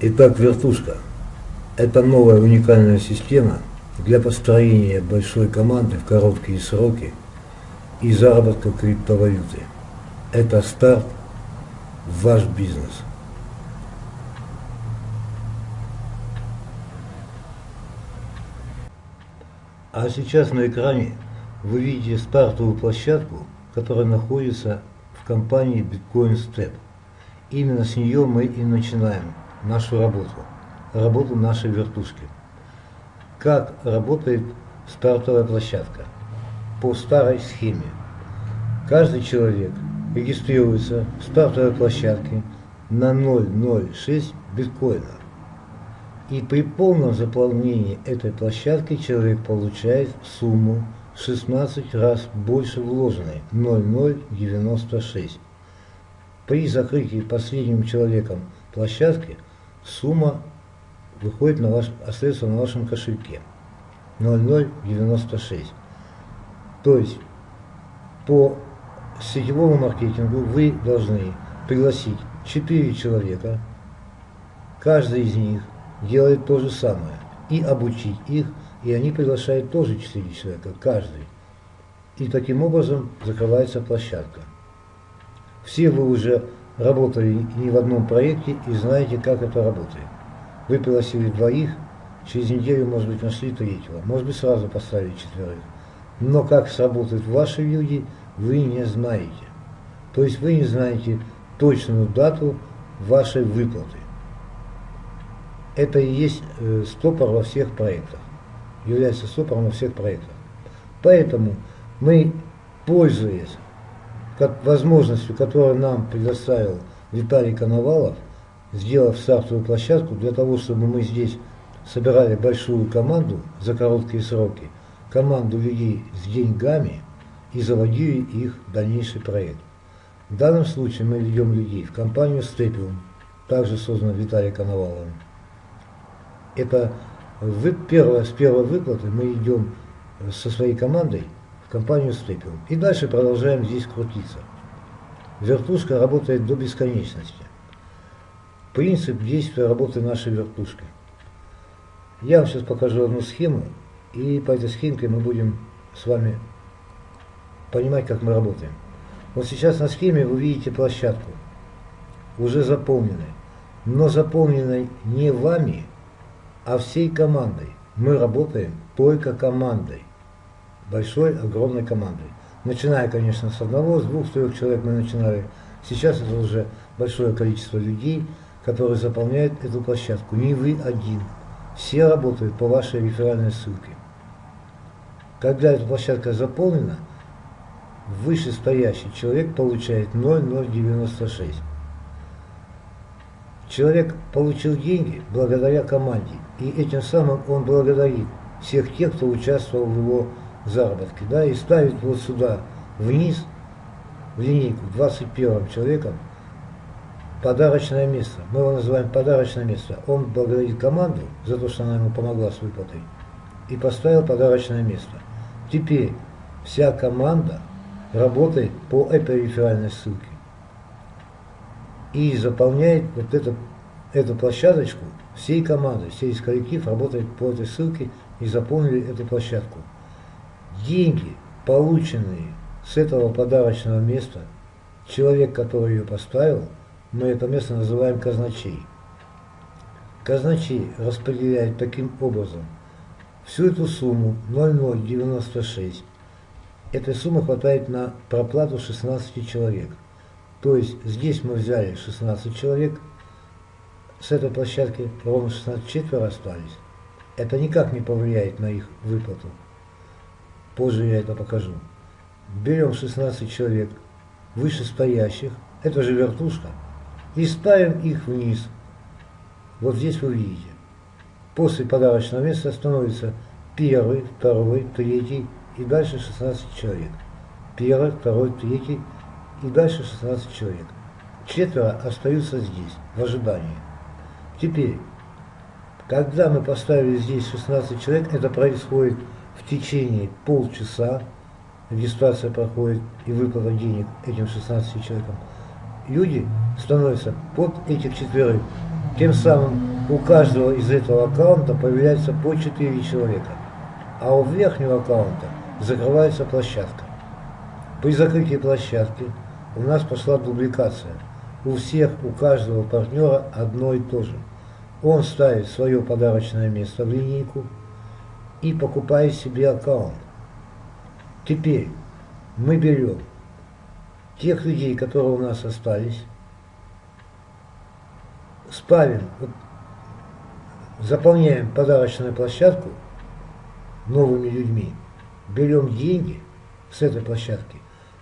Итак, вертушка – это новая уникальная система для построения большой команды в короткие сроки и заработка криптовалюты. Это старт в ваш бизнес. А сейчас на экране вы видите стартовую площадку, которая находится в компании Bitcoin Step. Именно с нее мы и начинаем нашу работу, работу нашей вертушки. Как работает стартовая площадка? По старой схеме. Каждый человек регистрируется в стартовой площадке на 0,06 биткоина. И при полном заполнении этой площадки человек получает сумму 16 раз больше вложенной 0,096. При закрытии последним человеком площадки сумма выходит на ваш, остается на вашем кошельке 0,096. То есть по сетевому маркетингу вы должны пригласить 4 человека, каждый из них делает то же самое, и обучить их, и они приглашают тоже 4 человека, каждый. И таким образом закрывается площадка. Все вы уже работали не в одном проекте и знаете, как это работает. Вы пригласили двоих, через неделю, может быть, нашли третьего, может быть, сразу поставили четверых. Но как сработают ваши люди, вы не знаете. То есть вы не знаете точную дату вашей выплаты. Это и есть э, стопор во всех проектах, является стопором во всех проектах. Поэтому мы, пользуясь как возможностью, которую нам предоставил Виталий Коновалов, сделав стартовую площадку для того, чтобы мы здесь собирали большую команду за короткие сроки, команду людей с деньгами и заводили их в дальнейший проект. В данном случае мы ведем людей в компанию Степиум, также созданную Виталием Коноваловым. Это вы, первое, с первой выплаты мы идем со своей командой компанию Степиум. И дальше продолжаем здесь крутиться. Вертушка работает до бесконечности. Принцип действия работы нашей вертушки. Я вам сейчас покажу одну схему, и по этой схемке мы будем с вами понимать, как мы работаем. Вот сейчас на схеме вы видите площадку, уже заполненной, но заполненной не вами, а всей командой. Мы работаем только командой, большой, огромной командой. Начиная, конечно, с одного, с двух, с трех человек мы начинали. Сейчас это уже большое количество людей, которые заполняют эту площадку. Не вы один. Все работают по вашей реферальной ссылке. Когда эта площадка заполнена, вышестоящий человек получает 0,096. Человек получил деньги благодаря команде, и этим самым он благодарит всех тех, кто участвовал в его заработке, да, и ставит вот сюда вниз, в линейку, 21 человеком, подарочное место. Мы его называем подарочное место. Он благодарит команду за то, что она ему помогла с выплатой, и поставил подарочное место. Теперь вся команда работает по этой реферальной ссылке и заполняет вот это, эту площадочку всей командой, весь коллектив работает по этой ссылке и заполнили эту площадку. Деньги, полученные с этого подарочного места, человек, который ее поставил, мы это место называем казначей. Казначей распределяет таким образом всю эту сумму 0096. Этой суммы хватает на проплату 16 человек. То есть здесь мы взяли 16 человек, с этой площадки ровно 16 четверо остались. Это никак не повлияет на их выплату. Позже я это покажу. Берем 16 человек вышестоящих, это же вертушка, и ставим их вниз. Вот здесь вы видите. После подарочного места становится первый, второй, третий и дальше 16 человек. Первый, второй, третий и дальше 16 человек. Четверо остаются здесь, в ожидании. Теперь, когда мы поставили здесь 16 человек, это происходит в течение полчаса, регистрация проходит и выплата денег этим 16 человекам, люди становятся под этих четверых Тем самым у каждого из этого аккаунта появляется по 4 человека, а у верхнего аккаунта закрывается площадка. При закрытии площадки у нас пошла дубликация. У всех, у каждого партнера одно и то же. Он ставит свое подарочное место в линейку и покупает себе аккаунт. Теперь мы берем тех людей, которые у нас остались, спавим, заполняем подарочную площадку новыми людьми, берем деньги с этой площадки,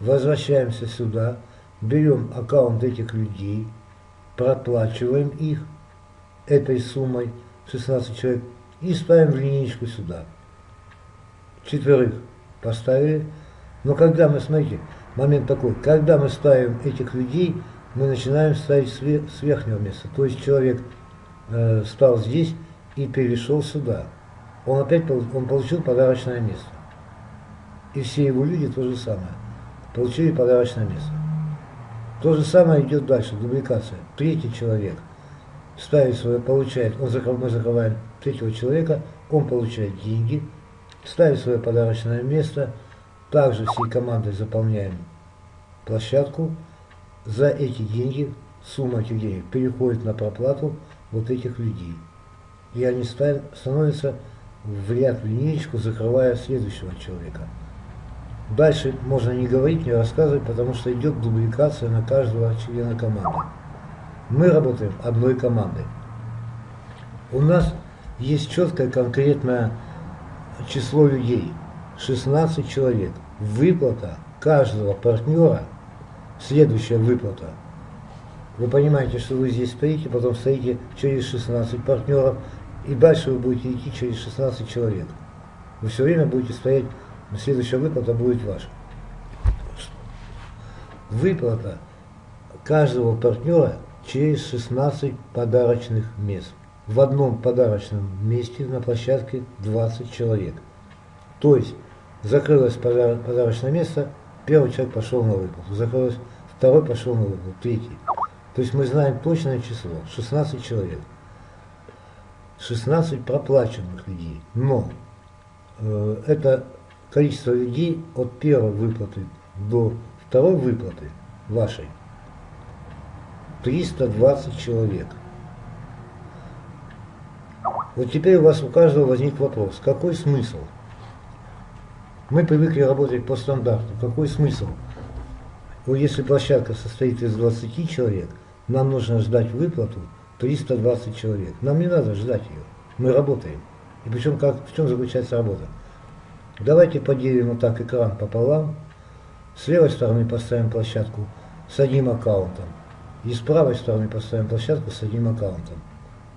возвращаемся сюда, берем аккаунт этих людей, проплачиваем их этой суммой 16 человек и ставим в линейку сюда. Четверых поставили. Но когда мы, смотрите, момент такой, когда мы ставим этих людей, мы начинаем ставить с верхнего места. То есть человек э, стал здесь и перешел сюда. Он опять он получил подарочное место. И все его люди то же самое. Получили подарочное место. То же самое идет дальше, дубликация. Третий человек ставит свое, получает, он закрывает, мы закрываем третьего человека, он получает деньги, ставит свое подарочное место, также всей командой заполняем площадку, за эти деньги, сумма этих денег переходит на проплату вот этих людей. И они ставят, становятся в ряд линеечку, закрывая следующего человека. Дальше можно не говорить, не рассказывать, потому что идет дубликация на каждого члена команды. Мы работаем одной командой. У нас есть четкое конкретное число людей. 16 человек. Выплата каждого партнера – Следующая выплата. Вы понимаете, что вы здесь стоите, потом стоите через 16 партнеров, и дальше вы будете идти через 16 человек. Вы все время будете стоять, следующая выплата будет ваша. Выплата каждого партнера через 16 подарочных мест. В одном подарочном месте на площадке 20 человек. То есть закрылось подарочное место, Первый человек пошел на выплату, закрылось, второй пошел на выплату, третий. То есть мы знаем точное число, 16 человек. 16 проплаченных людей. Но э, это количество людей от первой выплаты до второй выплаты вашей 320 человек. Вот теперь у вас у каждого возник вопрос, какой смысл – мы привыкли работать по стандарту. Какой смысл? Ну, если площадка состоит из 20 человек, нам нужно ждать выплату 320 человек. Нам не надо ждать ее. Мы работаем. И причем как, в чем заключается работа? Давайте поделим вот так экран пополам. С левой стороны поставим площадку с одним аккаунтом. И с правой стороны поставим площадку с одним аккаунтом.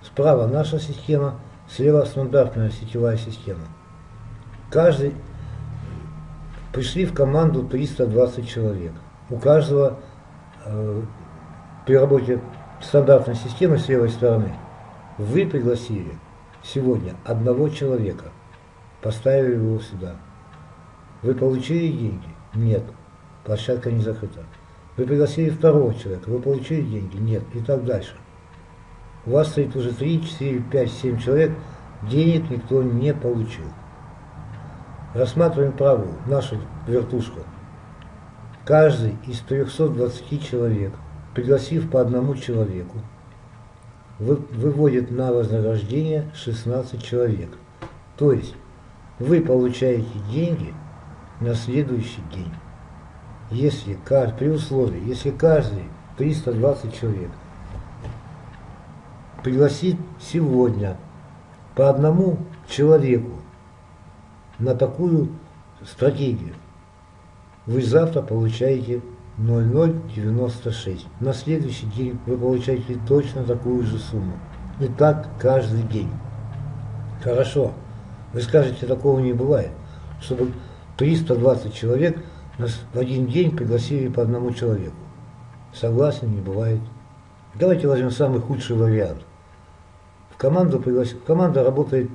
Справа наша система, слева стандартная сетевая система. Каждый Пришли в команду 320 человек. У каждого э, при работе стандартной системы с левой стороны вы пригласили сегодня одного человека, поставили его сюда. Вы получили деньги? Нет. Площадка не закрыта. Вы пригласили второго человека, вы получили деньги? Нет. И так дальше. У вас стоит уже 3, 4, 5, 7 человек, денег никто не получил. Рассматриваем правую, нашу вертушку. Каждый из 320 человек, пригласив по одному человеку, выводит на вознаграждение 16 человек. То есть вы получаете деньги на следующий день. Если при условии, если каждый 320 человек пригласит сегодня по одному человеку на такую стратегию. Вы завтра получаете 0,096. На следующий день вы получаете точно такую же сумму. И так каждый день. Хорошо. Вы скажете, такого не бывает. Чтобы 320 человек в один день пригласили по одному человеку. Согласен, не бывает. Давайте возьмем самый худший вариант. В команду приглас... Команда работает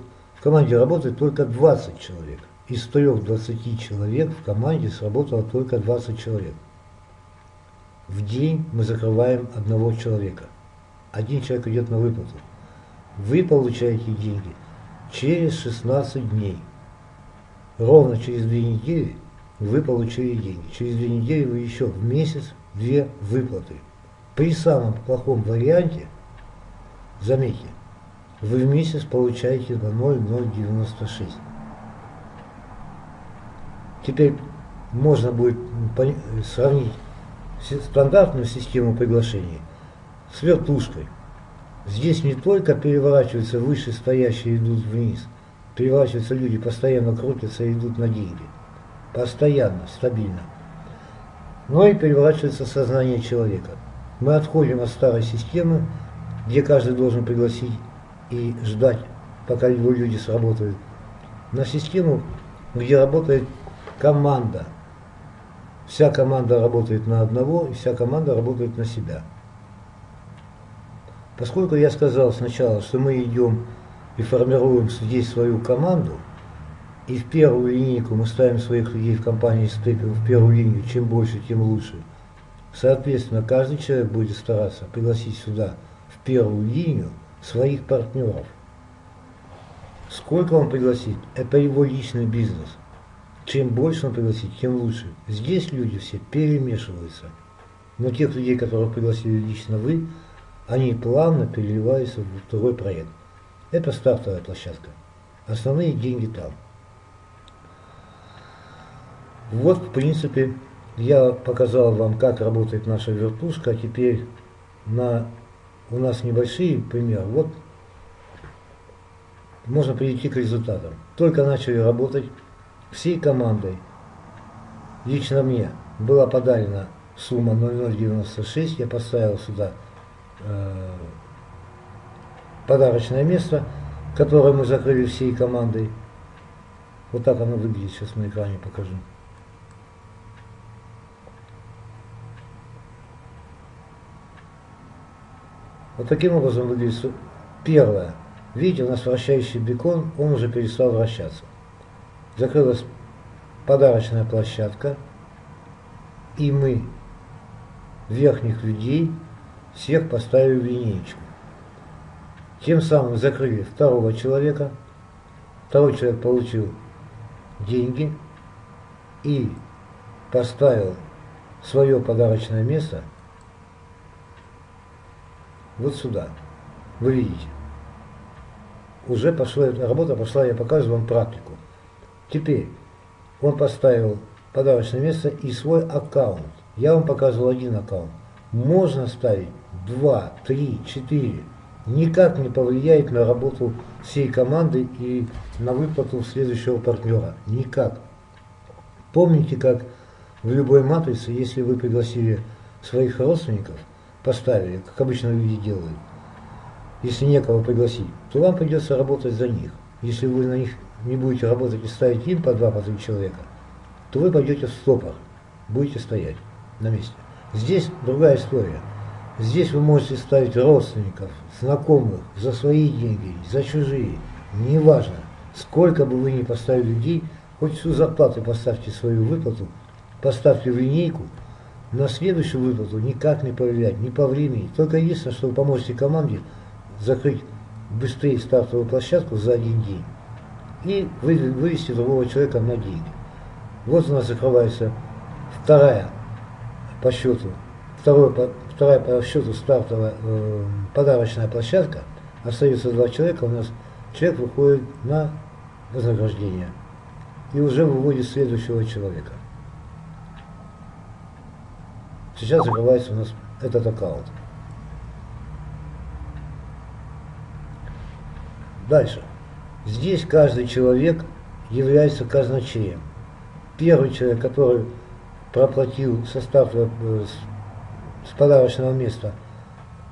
команде работает только 20 человек. Из 3-20 человек в команде сработало только 20 человек. В день мы закрываем одного человека. один человек идет на выплату. Вы получаете деньги через 16 дней. Ровно через две недели вы получили деньги. Через две недели вы еще в месяц две выплаты. При самом плохом варианте, заметьте, вы в месяц получаете на 0,096. Теперь можно будет сравнить стандартную систему приглашений с вертушкой. Здесь не только переворачиваются вышестоящие идут вниз, переворачиваются люди, постоянно крутятся и идут на деньги. Постоянно, стабильно. Но и переворачивается сознание человека. Мы отходим от старой системы, где каждый должен пригласить и ждать, пока его люди сработают, на систему, где работает команда. Вся команда работает на одного, и вся команда работает на себя. Поскольку я сказал сначала, что мы идем и формируем здесь свою команду, и в первую линейку мы ставим своих людей в компании Степин в первую линию, чем больше, тем лучше. Соответственно, каждый человек будет стараться пригласить сюда в первую линию своих партнеров. Сколько он пригласит, это его личный бизнес. Чем больше он пригласит, тем лучше. Здесь люди все перемешиваются. Но тех людей, которых пригласили лично вы, они плавно переливаются в второй проект. Это стартовая площадка. Основные деньги там. Вот, в принципе, я показал вам, как работает наша вертушка. Теперь на, у нас небольшие примеры. Вот можно прийти к результатам. Только начали работать всей командой. Лично мне была подарена сумма 0096. Я поставил сюда э, подарочное место, которое мы закрыли всей командой. Вот так оно выглядит, сейчас на экране покажу. Вот таким образом выглядит первое. Видите, у нас вращающий бекон, он уже перестал вращаться. Закрылась подарочная площадка, и мы верхних людей всех поставили в линейку. Тем самым закрыли второго человека, второй человек получил деньги и поставил свое подарочное место вот сюда. Вы видите. Уже пошла, работа пошла, я показываю вам практику. Теперь он поставил подарочное место и свой аккаунт. Я вам показывал один аккаунт. Можно ставить два, три, четыре. Никак не повлияет на работу всей команды и на выплату следующего партнера. Никак. Помните, как в любой матрице, если вы пригласили своих родственников, поставили, как обычно люди делают, если некого пригласить, то вам придется работать за них. Если вы на них не будете работать и ставить им по два, по три человека, то вы пойдете в стопор, будете стоять на месте. Здесь другая история. Здесь вы можете ставить родственников, знакомых, за свои деньги, за чужие. Неважно, сколько бы вы ни поставили людей, хоть всю зарплату поставьте свою выплату, поставьте в линейку, на следующую выплату никак не повлиять, ни по времени. Только единственное, что вы поможете команде закрыть быстрее стартовую площадку за один день и вывести другого человека на деньги. Вот у нас закрывается вторая по счету, второе, по, вторая по счету стартовая э, подарочная площадка. Остается два человека, у нас человек выходит на вознаграждение и уже выводит следующего человека. Сейчас закрывается у нас этот аккаунт. Дальше. Здесь каждый человек является казначеем. Первый человек, который проплатил состав э, с, с подарочного места,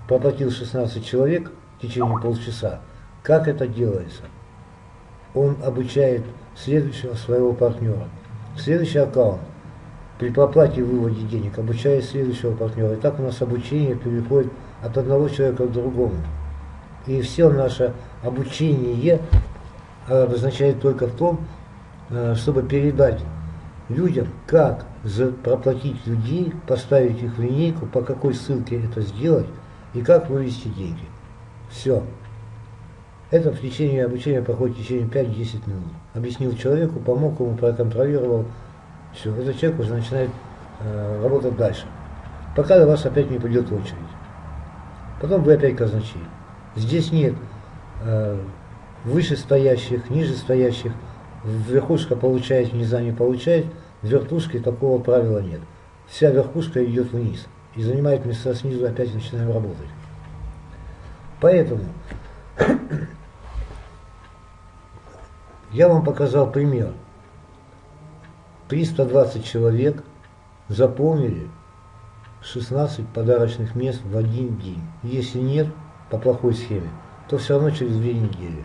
проплатил 16 человек в течение полчаса. Как это делается? Он обучает следующего своего партнера. Следующий аккаунт при проплате и выводе денег обучает следующего партнера. И так у нас обучение переходит от одного человека к другому. И все наше обучение обозначает только в том, э, чтобы передать людям, как проплатить людей, поставить их в линейку, по какой ссылке это сделать, и как вывести деньги. Все. Это в течение обучения проходит в течение 5-10 минут. Объяснил человеку, помог ему, проконтролировал. Все, этот человек уже начинает э, работать дальше. Пока до вас опять не придет очередь. Потом вы опять казначей. Здесь нет э, вышестоящих, нижестоящих. Верхушка получает, низа не получает. В вертушке такого правила нет. Вся верхушка идет вниз и занимает места снизу, опять начинаем работать. Поэтому я вам показал пример. 320 человек заполнили 16 подарочных мест в один день. Если нет, по плохой схеме, то все равно через две недели.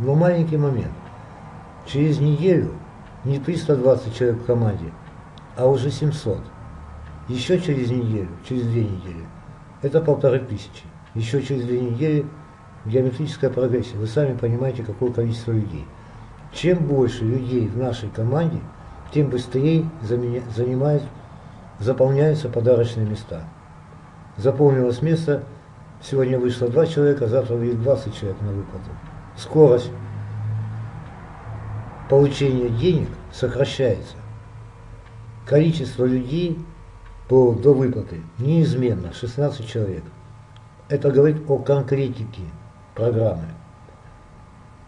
Но маленький момент. Через неделю не 320 человек в команде, а уже 700. Еще через неделю, через две недели, это полторы тысячи. Еще через две недели геометрическая прогрессия. Вы сами понимаете, какое количество людей. Чем больше людей в нашей команде, тем быстрее занимает, заполняются подарочные места. Заполнилось место, сегодня вышло два человека, завтра выйдет 20 человек на выплату. Скорость получения денег сокращается. Количество людей по, до выплаты неизменно, 16 человек. Это говорит о конкретике программы.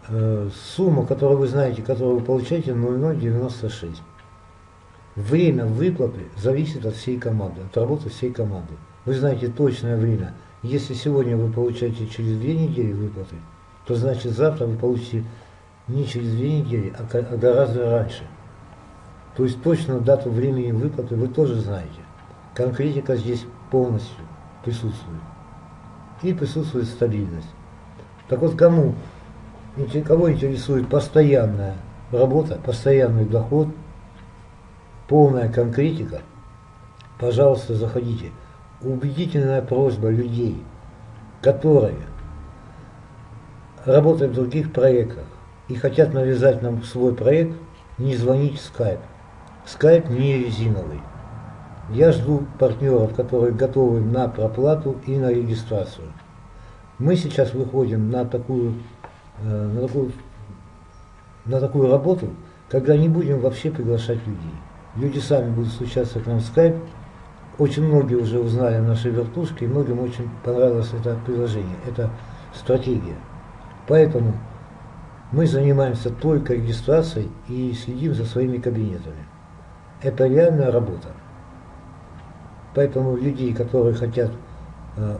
Э, сумма, которую вы знаете, которую вы получаете, 0,096. Время выплаты зависит от всей команды, от работы всей команды. Вы знаете точное время. Если сегодня вы получаете через две недели выплаты, то значит завтра вы получите не через две недели, а, а гораздо раньше. То есть точно дату времени выплаты вы тоже знаете. Конкретика здесь полностью присутствует. И присутствует стабильность. Так вот, кому кого интересует постоянная работа, постоянный доход, полная конкретика, пожалуйста, заходите. Убедительная просьба людей, которые работают в других проектах и хотят навязать нам свой проект, не звонить в Skype. Skype не резиновый. Я жду партнеров, которые готовы на проплату и на регистрацию. Мы сейчас выходим на такую Э, на такую, на такую работу, когда не будем вообще приглашать людей. Люди сами будут случаться к нам в скайп. Очень многие уже узнали о нашей вертушке, и многим очень понравилось это приложение, это стратегия. Поэтому мы занимаемся только регистрацией и следим за своими кабинетами. Это реальная работа. Поэтому людей, которые хотят э,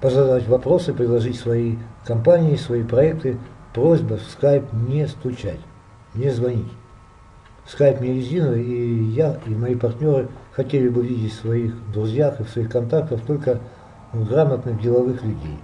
позадать вопросы, предложить свои компании, свои проекты, просьба в скайп не стучать, не звонить. Скайп не резиновый, и я, и мои партнеры хотели бы видеть в своих друзьях и в своих контактах только грамотных деловых людей.